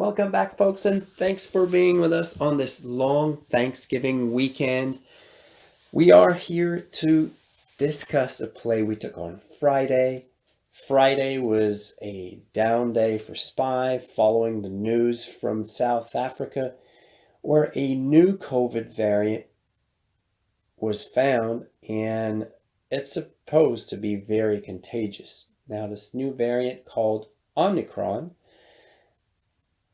Welcome back, folks, and thanks for being with us on this long Thanksgiving weekend. We are here to discuss a play we took on Friday. Friday was a down day for SPY following the news from South Africa where a new COVID variant was found and it's supposed to be very contagious. Now, this new variant called Omicron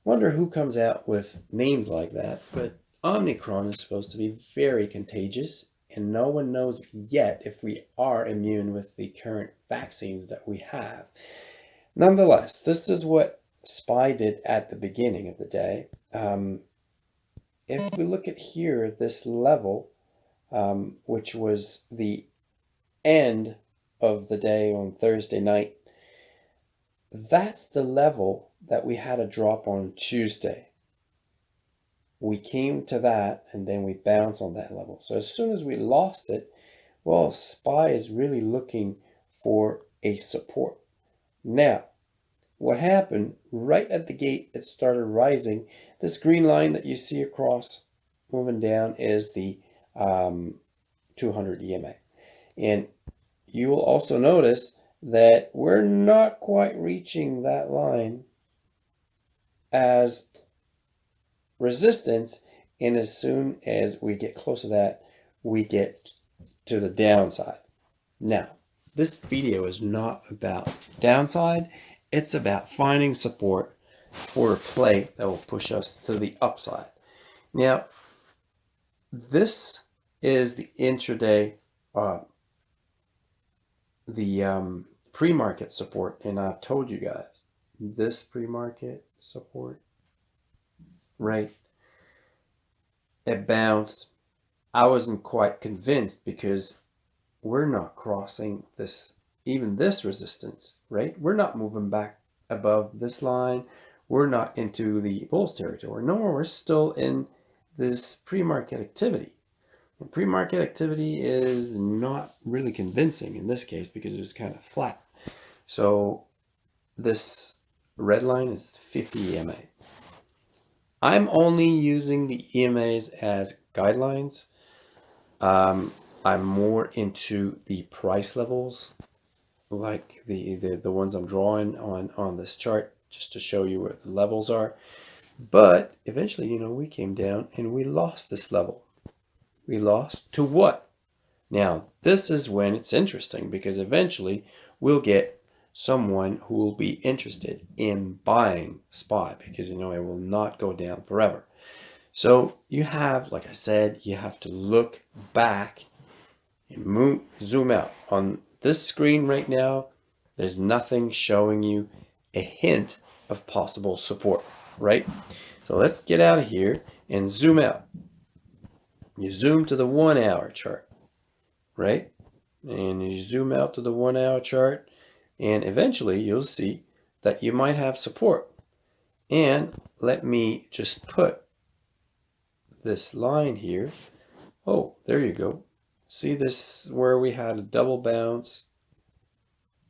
Wonder who comes out with names like that, but Omicron is supposed to be very contagious and no one knows yet if we are immune with the current vaccines that we have. Nonetheless, this is what SPY did at the beginning of the day. Um, if we look at here, this level, um, which was the end of the day on Thursday night, that's the level that we had a drop on Tuesday. We came to that and then we bounced on that level. So as soon as we lost it, well, SPY is really looking for a support. Now, what happened right at the gate, it started rising. This green line that you see across moving down is the um, 200 EMA. And you will also notice that we're not quite reaching that line as resistance and as soon as we get close to that we get to the downside. Now this video is not about downside. It's about finding support for a play that will push us to the upside. Now this is the intraday uh, the um, pre-market support and I've told you guys this pre-market support, right? It bounced. I wasn't quite convinced because we're not crossing this, even this resistance, right? We're not moving back above this line. We're not into the bulls territory. No, we're still in this pre-market activity. And pre-market activity is not really convincing in this case because it was kind of flat. So this red line is 50 EMA. I'm only using the EMAs as guidelines. Um, I'm more into the price levels, like the, the, the ones I'm drawing on, on this chart, just to show you where the levels are. But eventually, you know, we came down and we lost this level. We lost to what? Now, this is when it's interesting because eventually we'll get someone who will be interested in buying SPY because you know it will not go down forever. So you have, like I said, you have to look back and move, zoom out. On this screen right now, there's nothing showing you a hint of possible support, right? So let's get out of here and zoom out. You zoom to the one hour chart, right? And you zoom out to the one hour chart and eventually you'll see that you might have support. And let me just put this line here. Oh, there you go. See this where we had a double bounce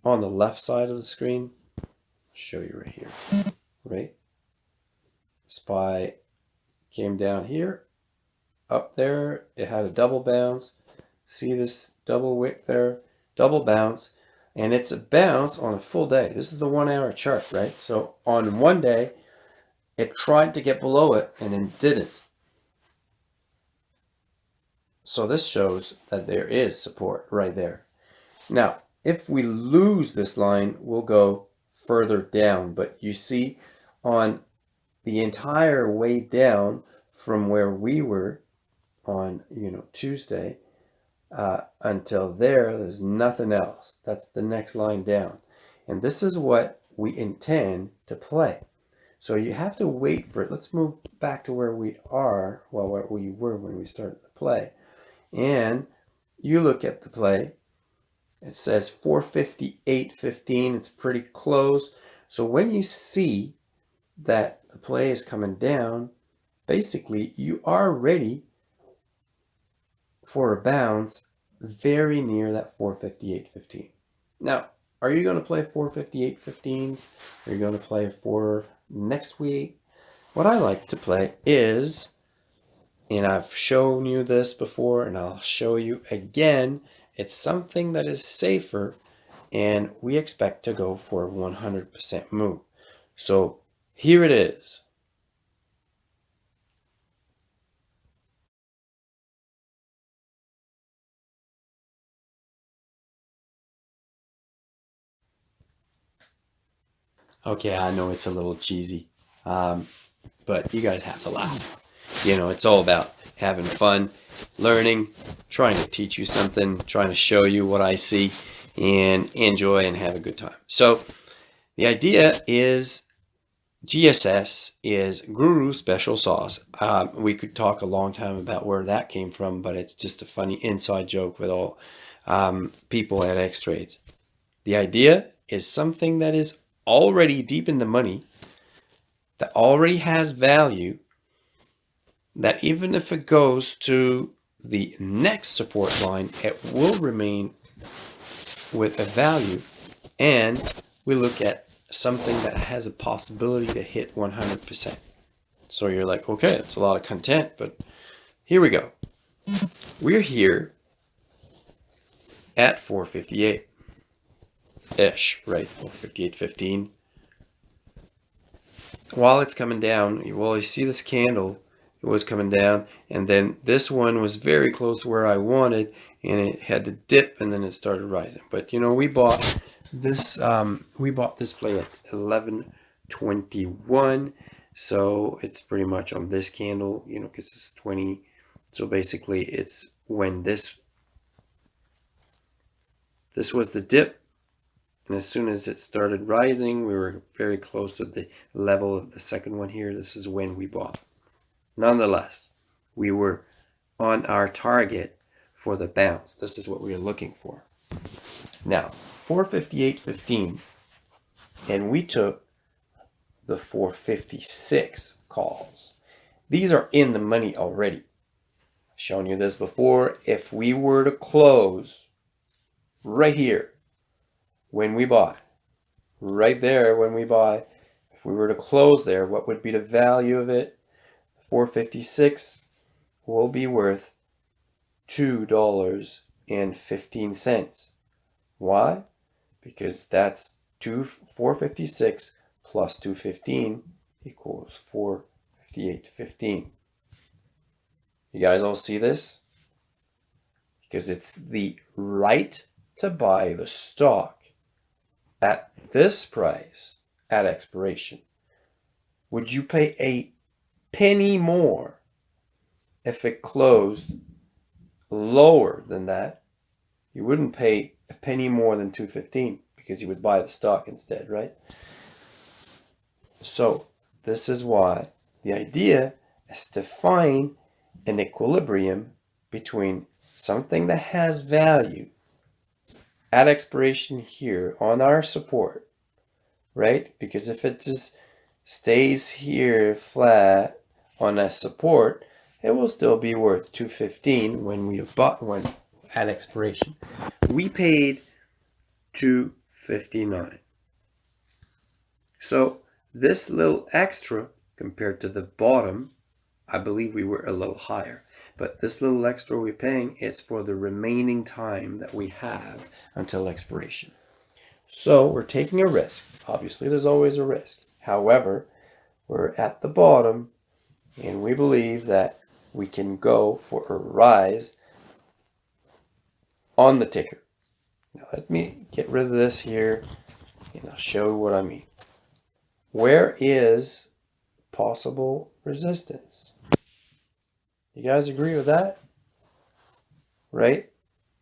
on the left side of the screen? I'll show you right here, right? SPY came down here, up there, it had a double bounce. See this double wick there? Double bounce and it's a bounce on a full day. This is the one hour chart, right? So on one day, it tried to get below it and then didn't. So this shows that there is support right there. Now, if we lose this line, we'll go further down. But you see on the entire way down from where we were on, you know, Tuesday, uh, until there, there's nothing else. That's the next line down. And this is what we intend to play. So you have to wait for it. Let's move back to where we are, well, where we were when we started the play. And you look at the play. It says 458.15. It's pretty close. So when you see that the play is coming down, basically you are ready for a bounce very near that 458.15. Now, are you going to play 458.15s? Are you going to play for next week? what I like to play is, and I've shown you this before and I'll show you again, it's something that is safer and we expect to go for 100% move. So here it is. Okay, I know it's a little cheesy, um, but you guys have to laugh. You know, it's all about having fun, learning, trying to teach you something, trying to show you what I see, and enjoy and have a good time. So the idea is GSS is Guru Special Sauce. Um, we could talk a long time about where that came from, but it's just a funny inside joke with all um, people at X Trades. The idea is something that is already deep in the money, that already has value, that even if it goes to the next support line, it will remain with a value. And we look at something that has a possibility to hit 100%. So you're like, okay, it's a lot of content, but here we go. We're here at 458 ish, right? 58.15. While it's coming down, well, you see this candle, it was coming down, and then this one was very close to where I wanted, and it had to dip, and then it started rising. But you know, we bought this, um, we bought this play at 11.21, so it's pretty much on this candle, you know, because it's 20. So basically, it's when this this was the dip and as soon as it started rising, we were very close to the level of the second one here. This is when we bought. Nonetheless, we were on our target for the bounce. This is what we are looking for. Now, 458.15, and we took the 456 calls. These are in the money already. I've shown you this before. If we were to close right here, when we buy. Right there when we buy. If we were to close there, what would be the value of it? 456 will be worth $2.15. Why? Because that's two, 456 plus 215 equals 458.15. You guys all see this? Because it's the right to buy the stock at this price at expiration, would you pay a penny more if it closed lower than that? You wouldn't pay a penny more than 215 because you would buy the stock instead, right? So this is why the idea is to find an equilibrium between something that has value at expiration here on our support, right? Because if it just stays here flat on a support, it will still be worth 215 when we have bought one at expiration. We paid 259. So this little extra compared to the bottom, I believe we were a little higher. But this little extra we're paying is for the remaining time that we have until expiration. So we're taking a risk. Obviously, there's always a risk. However, we're at the bottom and we believe that we can go for a rise on the ticker. Now let me get rid of this here and I'll show you what I mean. Where is possible resistance? You guys agree with that? Right?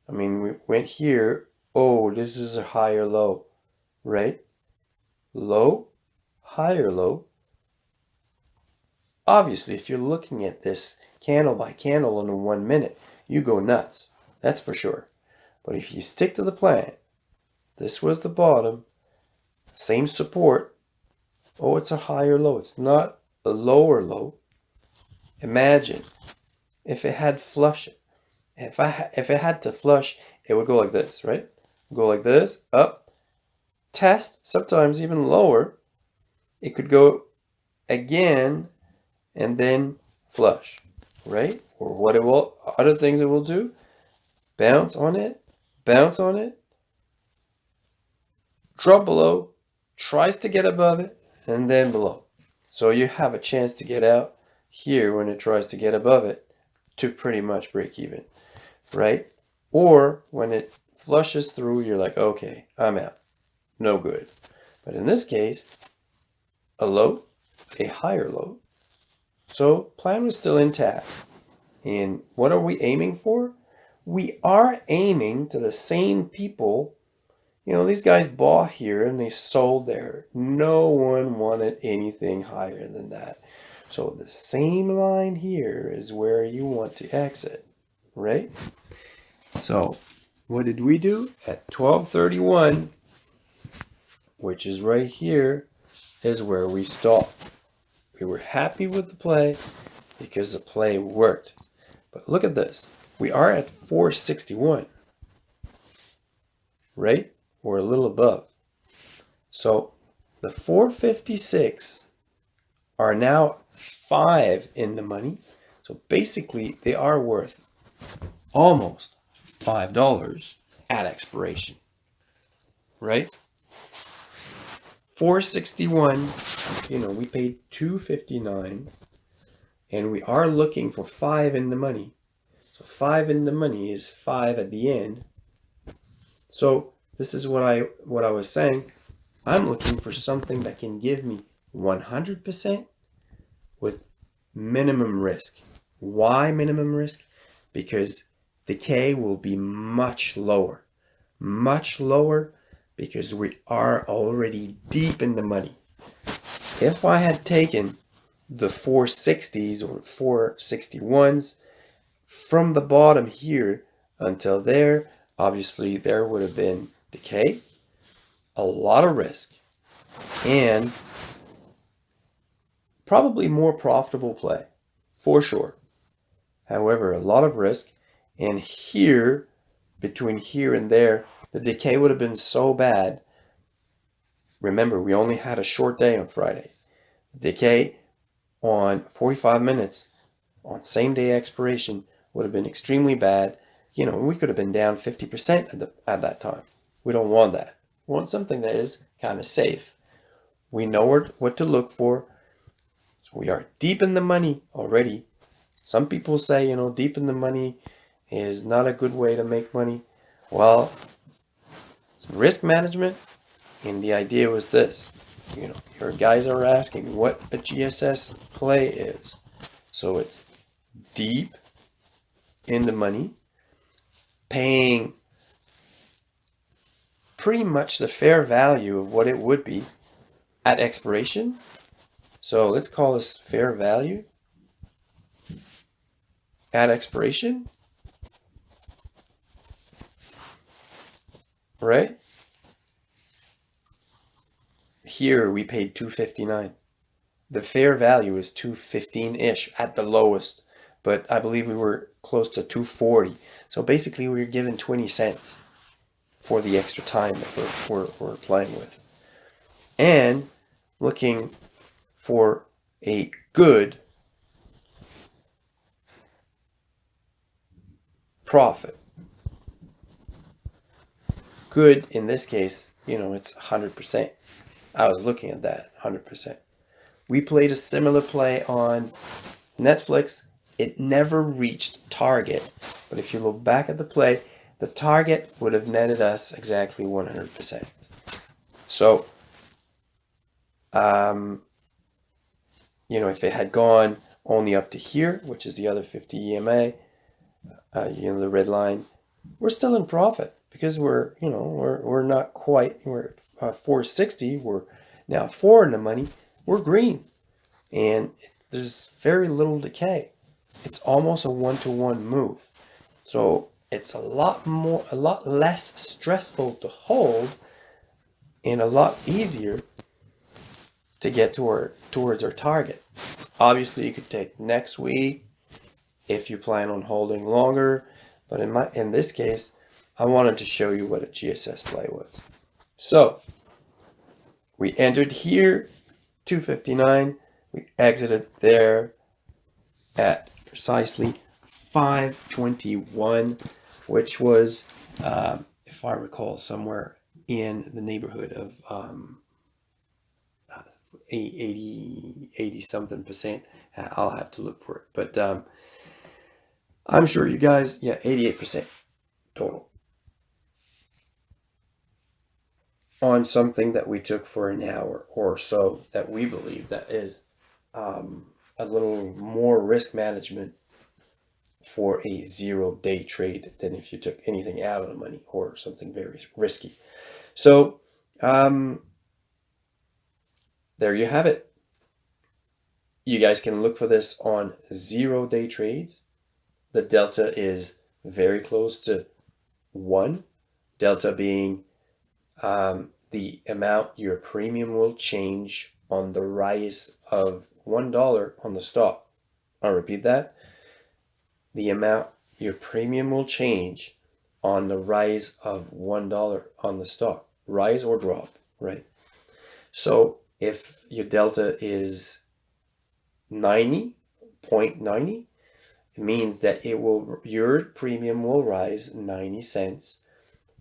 I mean, we went here. Oh, this is a higher low, right? Low, higher low. Obviously, if you're looking at this candle by candle in one minute, you go nuts. That's for sure. But if you stick to the plan, this was the bottom, same support. Oh, it's a higher low. It's not a lower low. Imagine if it had flush if I if it had to flush it would go like this right? Go like this up. Test sometimes even lower. It could go again and then flush, right? Or what it will, other things it will do, bounce on it, bounce on it, drop below, tries to get above it, and then below. So you have a chance to get out here when it tries to get above it to pretty much break even, right? Or when it flushes through, you're like, okay, I'm out. No good. But in this case, a low, a higher low. So plan was still intact. And what are we aiming for? We are aiming to the same people. You know, these guys bought here and they sold there. No one wanted anything higher than that. So the same line here is where you want to exit, right? So what did we do at 1231, which is right here, is where we stopped. We were happy with the play because the play worked. But look at this. We are at 461, right? Or a little above. So the 456 are now five in the money. So basically they are worth almost $5 at expiration, right? 461, you know, we paid 259 and we are looking for five in the money. So five in the money is five at the end. So this is what I what I was saying. I'm looking for something that can give me 100% with minimum risk. Why minimum risk? Because decay will be much lower, much lower because we are already deep in the money. If I had taken the 460s or 461s from the bottom here until there, obviously there would have been decay, a lot of risk, and probably more profitable play for sure. However, a lot of risk and here, between here and there, the decay would have been so bad. Remember, we only had a short day on Friday. The decay on 45 minutes on same day expiration would have been extremely bad. You know, we could have been down 50% at, the, at that time. We don't want that. We want something that is kind of safe. We know what to look for. We are deep in the money already. Some people say, you know, deep in the money, is not a good way to make money. Well, it's risk management. And the idea was this, you know, your guys are asking what a GSS play is. So it's deep in the money, paying pretty much the fair value of what it would be at expiration. So let's call this fair value at expiration. right? Here we paid 259. The fair value is 215-ish at the lowest, but I believe we were close to 240. So basically we were given 20 cents for the extra time that we're, we're, we're playing with. And looking for a good profit good in this case, you know, it's 100%. I was looking at that 100%. We played a similar play on Netflix. It never reached target. But if you look back at the play, the target would have netted us exactly 100%. So, um, you know, if it had gone only up to here, which is the other 50 EMA, uh, you know, the red line, we're still in profit because we're, you know, we're, we're not quite, we're uh, 460, we're now four in the money, we're green. And there's very little decay. It's almost a one-to-one -one move. So it's a lot more, a lot less stressful to hold and a lot easier to get toward, towards our target. Obviously, you could take next week if you plan on holding longer. But in my in this case, I wanted to show you what a GSS play was. So we entered here, 259, we exited there, at precisely 521, which was, um, if I recall, somewhere in the neighborhood of um, 80, 80 something percent. I'll have to look for it. But um, I'm sure you guys, yeah, 88% total. On something that we took for an hour or so that we believe that is um, a little more risk management for a zero day trade than if you took anything out of the money or something very risky. So um, there you have it. You guys can look for this on zero day trades. The delta is very close to one, delta being um, the amount your premium will change on the rise of $1 on the stock. I'll repeat that. The amount your premium will change on the rise of $1 on the stock. Rise or drop, right? So if your delta is 90.90, it means that it will your premium will rise 90 cents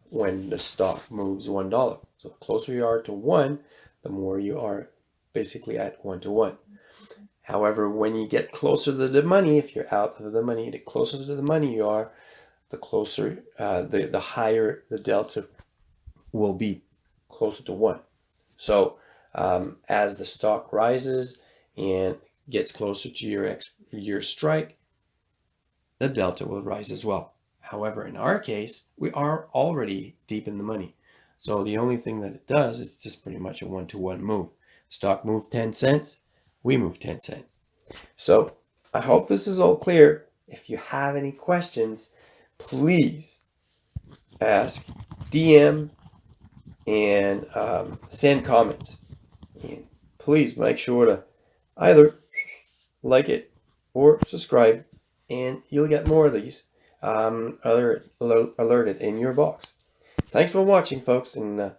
when the stock moves $1. So the closer you are to 1, the more you are basically at 1 to 1. However, when you get closer to the money, if you're out of the money, the closer to the money you are, the closer, uh, the, the higher the delta will be closer to 1. So um, as the stock rises and gets closer to your, ex your strike, the delta will rise as well. However, in our case, we are already deep in the money. So the only thing that it does is just pretty much a one-to-one -one move. Stock moved 10 cents, we move 10 cents. So I hope this is all clear. If you have any questions, please ask, DM, and um, send comments. And please make sure to either like it or subscribe and you'll get more of these um, alert, alerted in your box. Thanks for watching, folks, and uh,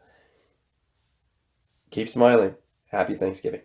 keep smiling. Happy Thanksgiving.